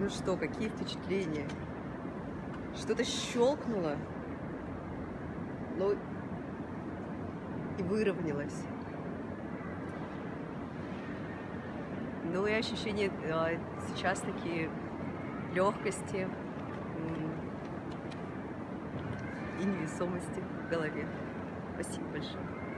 Ну что, какие впечатления? Что-то щелкнуло, ну и выровнялось. Ну и ощущение а, сейчас такие легкости и невесомости в голове. Спасибо большое.